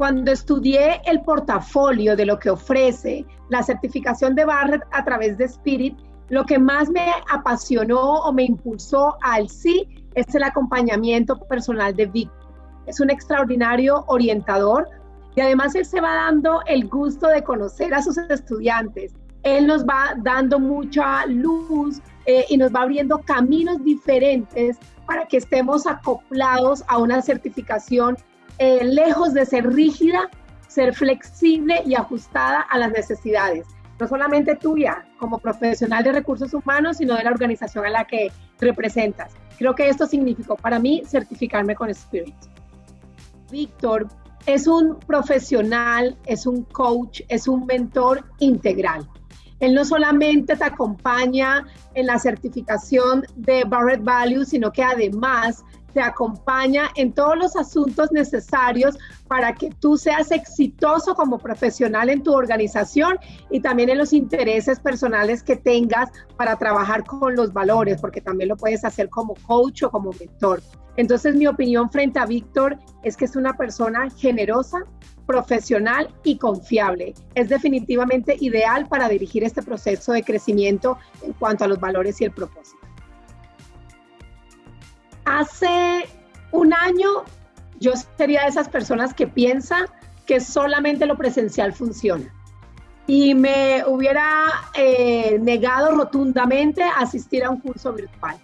Cuando estudié el portafolio de lo que ofrece la certificación de Barrett a través de Spirit, lo que más me apasionó o me impulsó al sí es el acompañamiento personal de Víctor. Es un extraordinario orientador y además él se va dando el gusto de conocer a sus estudiantes. Él nos va dando mucha luz eh, y nos va abriendo caminos diferentes para que estemos acoplados a una certificación eh, lejos de ser rígida, ser flexible y ajustada a las necesidades, no solamente tuya como profesional de recursos humanos, sino de la organización a la que representas. Creo que esto significó para mí certificarme con Spirit. Víctor es un profesional, es un coach, es un mentor integral. Él no solamente te acompaña en la certificación de Barrett Value, sino que además te acompaña en todos los asuntos necesarios para que tú seas exitoso como profesional en tu organización y también en los intereses personales que tengas para trabajar con los valores, porque también lo puedes hacer como coach o como mentor. Entonces mi opinión frente a Víctor es que es una persona generosa, profesional y confiable. Es definitivamente ideal para dirigir este proceso de crecimiento en cuanto a los valores y el propósito. Hace un año yo sería de esas personas que piensa que solamente lo presencial funciona. Y me hubiera eh, negado rotundamente a asistir a un curso virtual.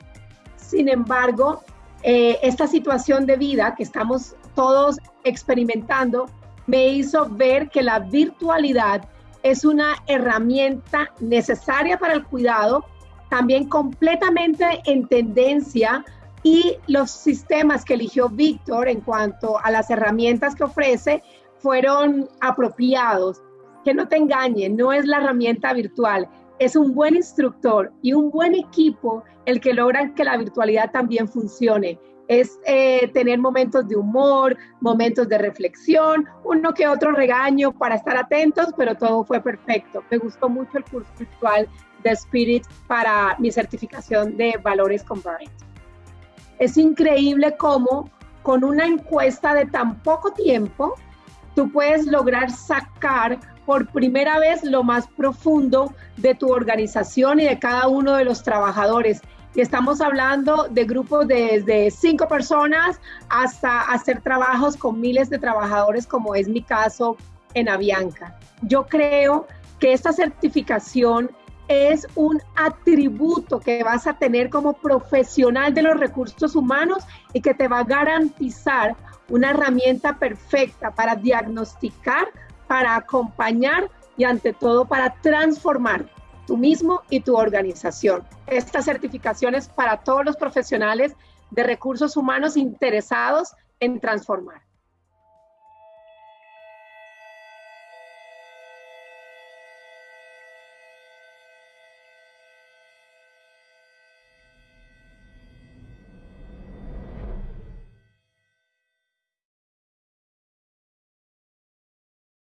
Sin embargo, eh, esta situación de vida que estamos todos experimentando me hizo ver que la virtualidad es una herramienta necesaria para el cuidado, también completamente en tendencia y los sistemas que eligió Víctor en cuanto a las herramientas que ofrece fueron apropiados. Que no te engañen, no es la herramienta virtual, es un buen instructor y un buen equipo el que logran que la virtualidad también funcione. Es eh, tener momentos de humor, momentos de reflexión, uno que otro regaño para estar atentos, pero todo fue perfecto. Me gustó mucho el curso virtual de Spirit para mi certificación de valores con es increíble cómo con una encuesta de tan poco tiempo, tú puedes lograr sacar por primera vez lo más profundo de tu organización y de cada uno de los trabajadores. Y estamos hablando de grupos desde cinco personas hasta hacer trabajos con miles de trabajadores, como es mi caso en Avianca. Yo creo que esta certificación es un atributo que vas a tener como profesional de los recursos humanos y que te va a garantizar una herramienta perfecta para diagnosticar, para acompañar y ante todo para transformar tú mismo y tu organización. Esta certificación es para todos los profesionales de recursos humanos interesados en transformar.